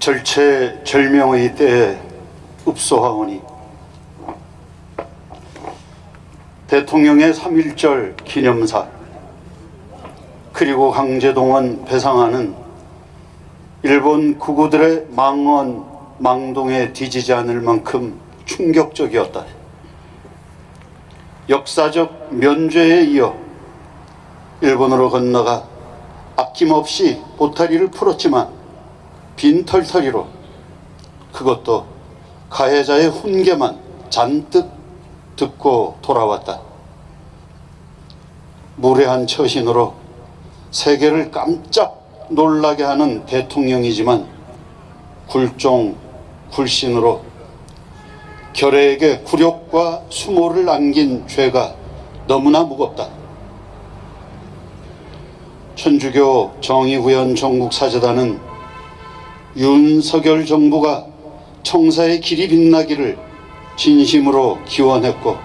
절체절명의 때에 읍소하오니 대통령의 3.1절 기념사 그리고 강제동원 배상안은 일본 구구들의 망언 망동에 뒤지지 않을 만큼 충격적이었다. 역사적 면죄에 이어 일본으로 건너가 아낌없이 보타리를 풀었지만 빈털터리로 그것도 가해자의 훈계만 잔뜩 듣고 돌아왔다. 무례한 처신으로 세계를 깜짝 놀라게 하는 대통령이지만 굴종 굴신으로 결의에게 굴욕과 수모를 안긴 죄가 너무나 무겁다. 천주교 정의구현 전국사재단은 윤석열 정부가 청사의 길이 빛나기를 진심으로 기원했고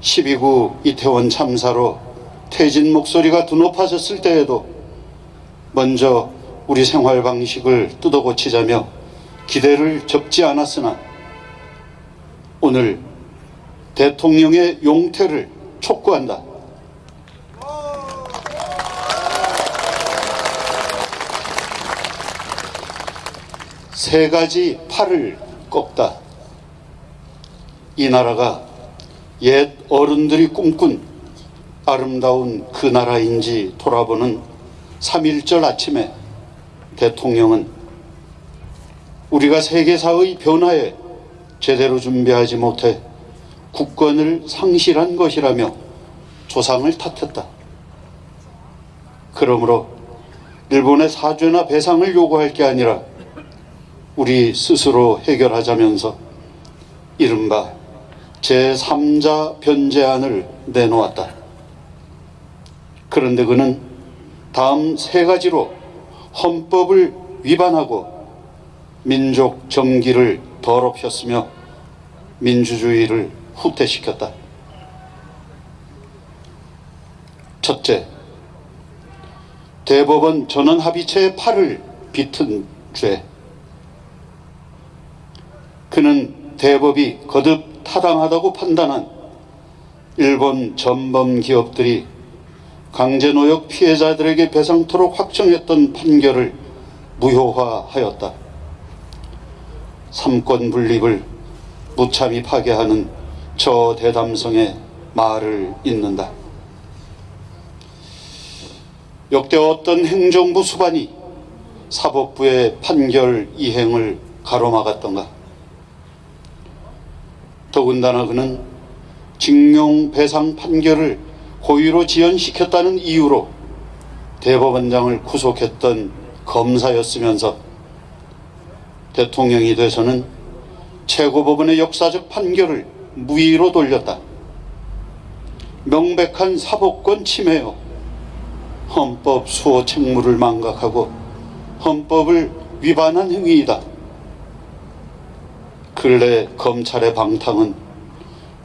12구 이태원 참사로 퇴진 목소리가 드높아졌을 때에도 먼저 우리 생활 방식을 뜯어고치자며 기대를 접지 않았으나 오늘 대통령의 용태를 촉구한다. 세 가지 팔을 꺾다. 이 나라가 옛 어른들이 꿈꾼 아름다운 그 나라인지 돌아보는 3.1절 아침에 대통령은 우리가 세계사의 변화에 제대로 준비하지 못해 국권을 상실한 것이라며 조상을 탓했다. 그러므로 일본의 사죄나 배상을 요구할 게 아니라 우리 스스로 해결하자면서 이른바 제3자 변제안을 내놓았다. 그런데 그는 다음 세 가지로 헌법을 위반하고 민족 정기를 더럽혔으며 민주주의를 후퇴시켰다. 첫째, 대법원 전원합의체의 팔을 비튼 죄. 그는 대법이 거듭 타당하다고 판단한 일본 전범 기업들이 강제노역 피해자들에게 배상토록 확정했던 판결을 무효화하였다. 삼권 분립을 무참히 파괴하는 저 대담성에 말을 잇는다. 역대 어떤 행정부 수반이 사법부의 판결 이행을 가로막았던가. 더군다나 그는 징용 배상 판결을 고의로 지연시켰다는 이유로 대법원장을 구속했던 검사였으면서 대통령이 돼서는 최고법원의 역사적 판결을 무의로 돌렸다. 명백한 사법권 침해요. 헌법 수호 책무를 망각하고 헌법을 위반한 행위이다. 근래 검찰의 방탕은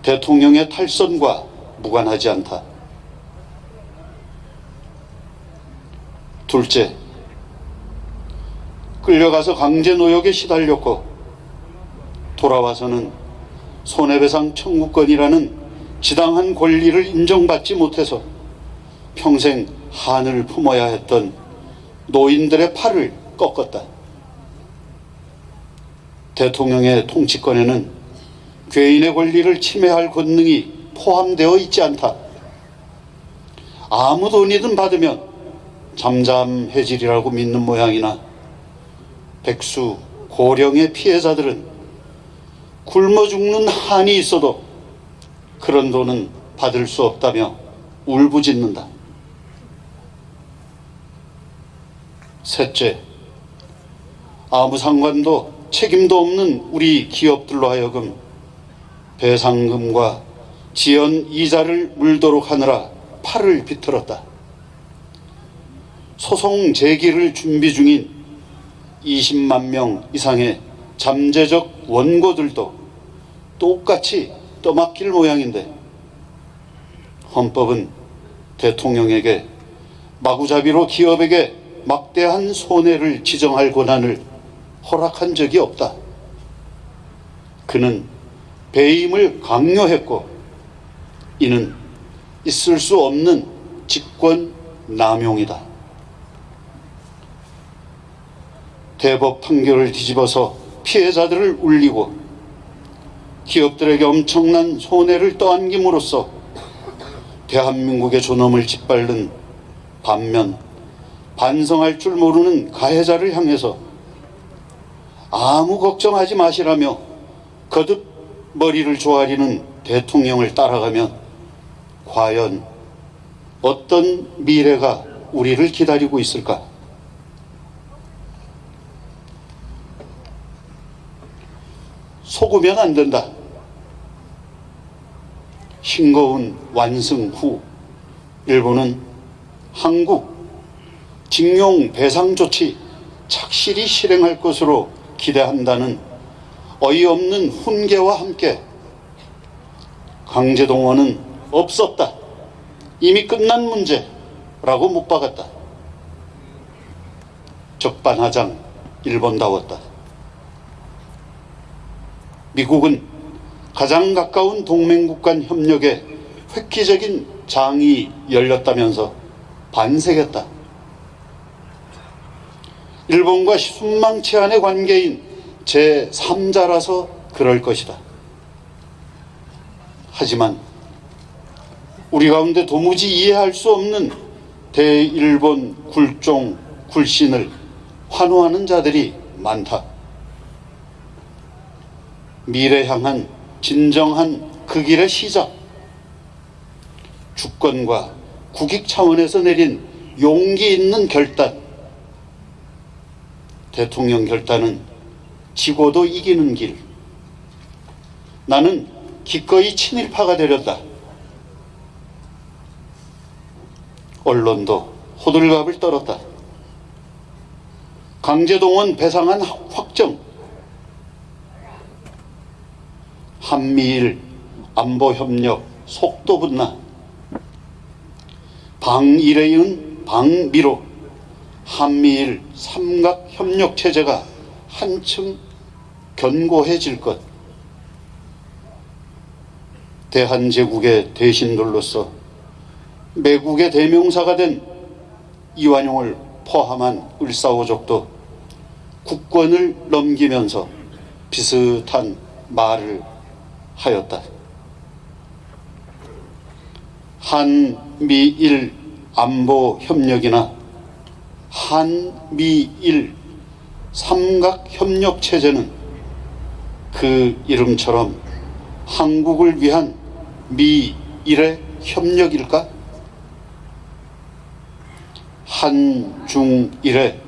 대통령의 탈선과 무관하지 않다. 둘째, 끌려가서 강제 노역에 시달렸고 돌아와서는 손해배상 청구권이라는 지당한 권리를 인정받지 못해서 평생 한을 품어야 했던 노인들의 팔을 꺾었다. 대통령의 통치권에는 괴인의 권리를 침해할 권능이 포함되어 있지 않다. 아무 돈이든 받으면 잠잠해지리라고 믿는 모양이나 백수, 고령의 피해자들은 굶어 죽는 한이 있어도 그런 돈은 받을 수 없다며 울부짖는다. 셋째, 아무 상관도 책임도 없는 우리 기업들로 하여금 배상금과 지연 이자를 물도록 하느라 팔을 비틀었다. 소송 제기를 준비 중인 20만 명 이상의 잠재적 원고들도 똑같이 떠맡길 모양인데 헌법은 대통령에게 마구잡이로 기업에게 막대한 손해를 지정할 권한을 허락한 적이 없다. 그는 배임을 강요했고 이는 있을 수 없는 직권 남용이다. 대법 판결을 뒤집어서 피해자들을 울리고 기업들에게 엄청난 손해를 떠안김으로써 대한민국의 존엄을 짓밟는 반면 반성할 줄 모르는 가해자를 향해서 아무 걱정하지 마시라며 거듭 머리를 조아리는 대통령을 따라가면 과연 어떤 미래가 우리를 기다리고 있을까? 속으면 안 된다. 싱거운 완승 후 일본은 한국 징용 배상 조치 착실히 실행할 것으로 기대한다는 어이없는 훈계와 함께 강제동원은 없었다. 이미 끝난 문제라고 못 박았다. 적반하장 일본다웠다. 미국은 가장 가까운 동맹국 간 협력에 획기적인 장이 열렸다면서 반색했다. 일본과 순망치 안의 관계인 제3자라서 그럴 것이다. 하지만 우리 가운데 도무지 이해할 수 없는 대일본 굴종 굴신을 환호하는 자들이 많다. 미래 향한 진정한 그 길의 시작. 주권과 국익 차원에서 내린 용기 있는 결단. 대통령 결단은 지고도 이기는 길. 나는 기꺼이 친일파가 되렸다. 언론도 호들갑을 떨었다. 강제동원 배상안 확정. 한미일 안보협력 속도 분나. 방일에 이은 방미로 한미일 삼각 협력 체제가 한층 견고해질 것. 대한제국의 대신들로서 매국의 대명사가 된 이완용을 포함한 을사오족도 국권을 넘기면서 비슷한 말을 하였다. 한미일 안보 협력이나 한미일 삼각 협력 체제는 그 이름처럼 한국을 위한 미일의 협력일까? 한중일의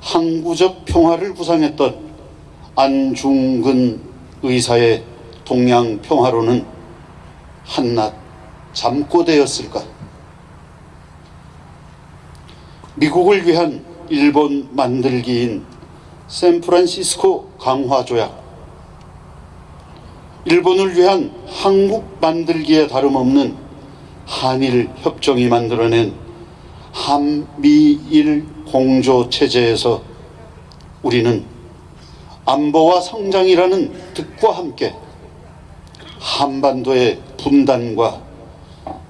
항구적 평화를 구상했던 안중근 의사의 동양 평화로는 한낱 잠꼬대였을까? 미국을 위한 일본 만들기인 샌프란시스코 강화 조약, 일본을 위한 한국 만들기에 다름없는 한일 협정이 만들어낸 한미일 공조 체제에서 우리는 안보와 성장이라는 뜻과 함께 한반도의 분단과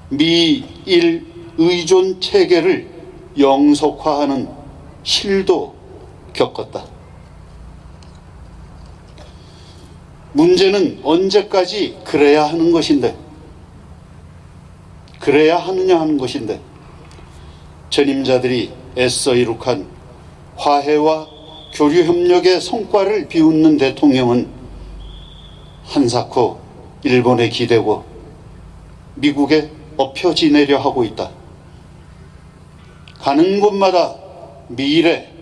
미일 의존 체계를 영속화하는 실도 겪었다. 문제는 언제까지 그래야 하는 것인데, 그래야 하느냐 하는 것인데, 전임자들이 애써 이룩한 화해와 교류 협력의 성과를 비웃는 대통령은 한사코 일본에 기대고 미국에 엎혀 지내려 하고 있다. 가는 곳마다 미래,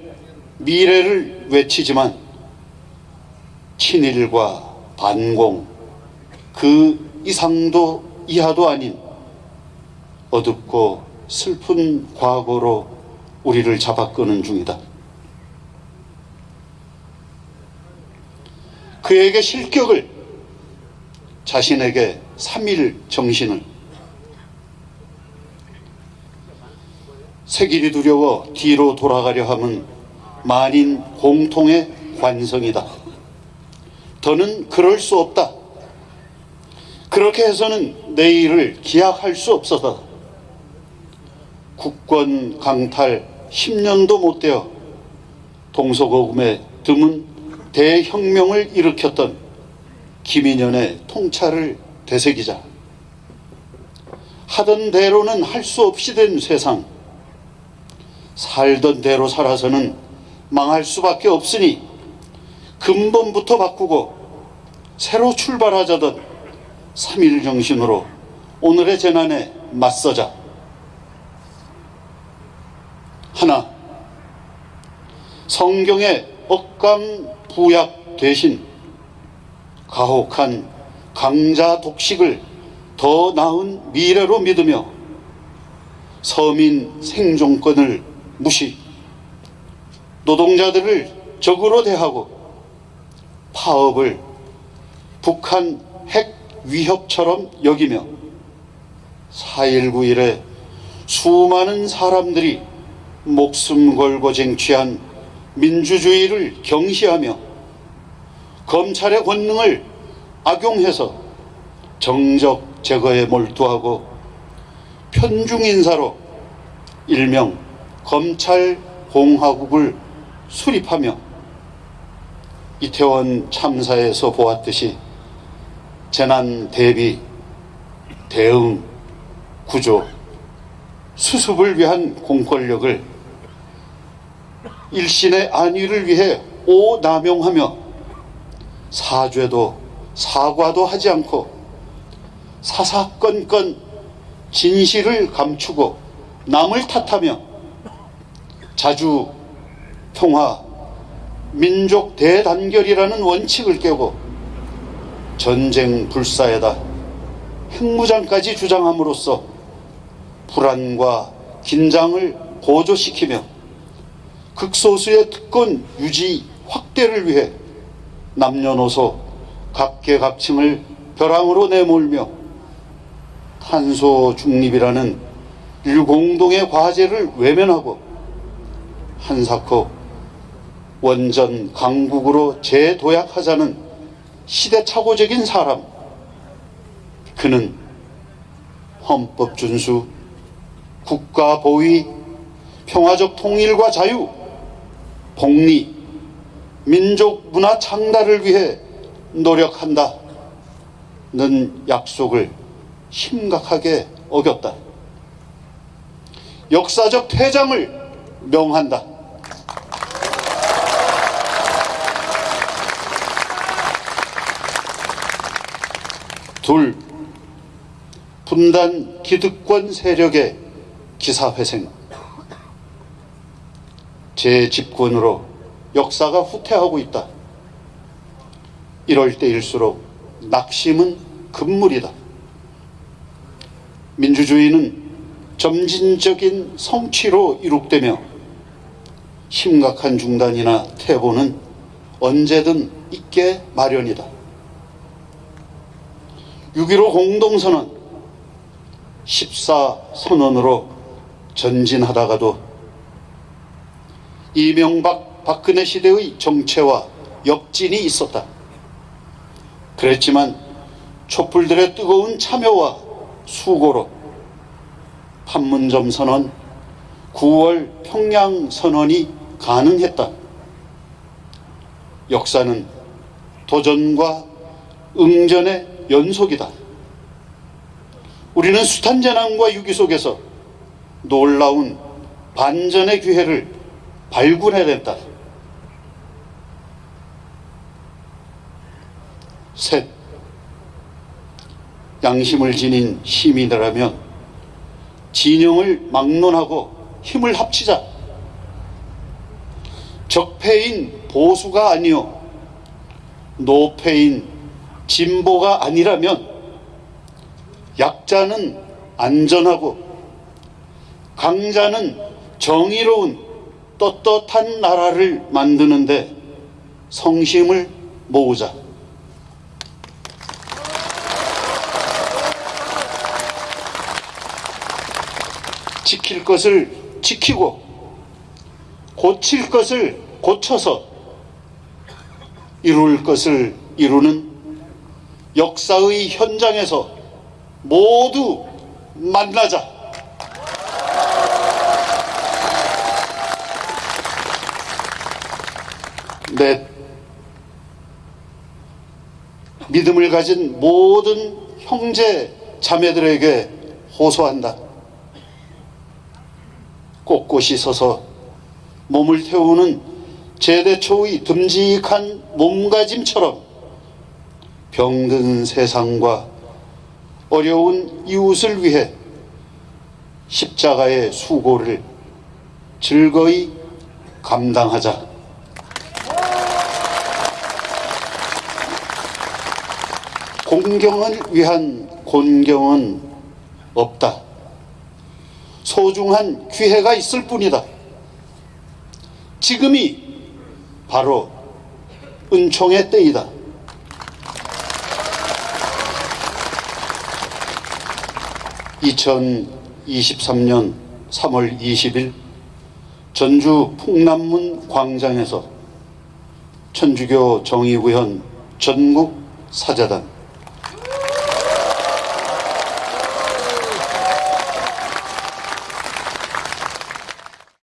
미래를 외치지만 친일과 반공, 그 이상도 이하도 아닌 어둡고 슬픈 과거로 우리를 잡아 끄는 중이다. 그에게 실격을 자신에게 3일 정신을 새길이 두려워 뒤로 돌아가려 함은 만인 공통의 관성이다. 더는 그럴 수 없다. 그렇게 해서는 내일을 기약할 수 없어서 국권 강탈 10년도 못 되어 동서고금에 드문 대혁명을 일으켰던 김인현의 통찰을 되새기자 하던 대로는 할 수 없이 된 세상 살던 대로 살아서는 망할 수밖에 없으니 근본부터 바꾸고 새로 출발하자던 3일 정신으로 오늘의 재난에 맞서자. 하나 성경의 억강 부약 대신 가혹한 강자 독식을 더 나은 미래로 믿으며 서민 생존권을 무시. 노동자들을 적으로 대하고 파업을 북한 핵 위협처럼 여기며 4.19 이래 수많은 사람들이 목숨 걸고 쟁취한 민주주의를 경시하며 검찰의 권능을 악용해서 정적 제거에 몰두하고 편중 인사로 일명 검찰 공화국을 수립하며 이태원 참사에서 보았듯이 재난 대비, 대응, 구조, 수습을 위한 공권력을 일신의 안위를 위해 오남용하며 사죄도 사과도 하지 않고 사사건건 진실을 감추고 남을 탓하며 자주 평화 민족 대단결이라는 원칙을 깨고 전쟁 불사에다 핵무장까지 주장함으로써 불안과 긴장을 고조시키며 극소수의 특권 유지 확대를 위해 남녀노소 각계각층을 벼랑으로 내몰며 탄소 중립이라는 인류 공동의 과제를 외면하고 한사코 원전 강국으로 재도약하자는 시대착오적인 사람 그는 헌법 준수, 국가 보위, 평화적 통일과 자유, 복리, 민족 문화 창달을 위해 노력한다. 는 약속을 심각하게 어겼다. 역사적 퇴장을 명한다. 둘, 분단 기득권 세력의 기사회생. 제 집권으로 역사가 후퇴하고 있다. 이럴 때일수록 낙심은 금물이다. 민주주의는 점진적인 성취로 이룩되며 심각한 중단이나 퇴보는 언제든 있게 마련이다. 6.15 공동선언 14선언으로 전진하다가도 이명박 박근혜 시대의 정체와 역진이 있었다. 그랬지만 촛불들의 뜨거운 참여와 수고로 판문점 선언, 9월 평양 선언이 가능했다. 역사는 도전과 응전의 연속이다. 우리는 숱한 재난과 위기 속에서 놀라운 반전의 기회를 발굴해냈다. 셋, 양심을 지닌 시민이라면 진영을 막론하고 힘을 합치자. 적폐인 보수가 아니요 노폐인 진보가 아니라면 약자는 안전하고 강자는 정의로운 떳떳한 나라를 만드는데 성심을 모으자. 지킬 것을 지키고 고칠 것을 고쳐서 이룰 것을 이루는 역사의 현장에서 모두 만나자. 내 믿음을 가진 모든 형제 자매들에게 호소한다. 꼿꼿이 서서 몸을 태우는 제대 초의 듬직한 몸가짐처럼 병든 세상과 어려운 이웃을 위해 십자가의 수고를 즐거이 감당하자. 공경을 위한 곤경은 없다. 소중한 기회가 있을 뿐이다. 지금이 바로 은총의 때이다. (2023년 3월 20일) 전주 풍남문 광장에서 천주교 정의구현 전국 사자단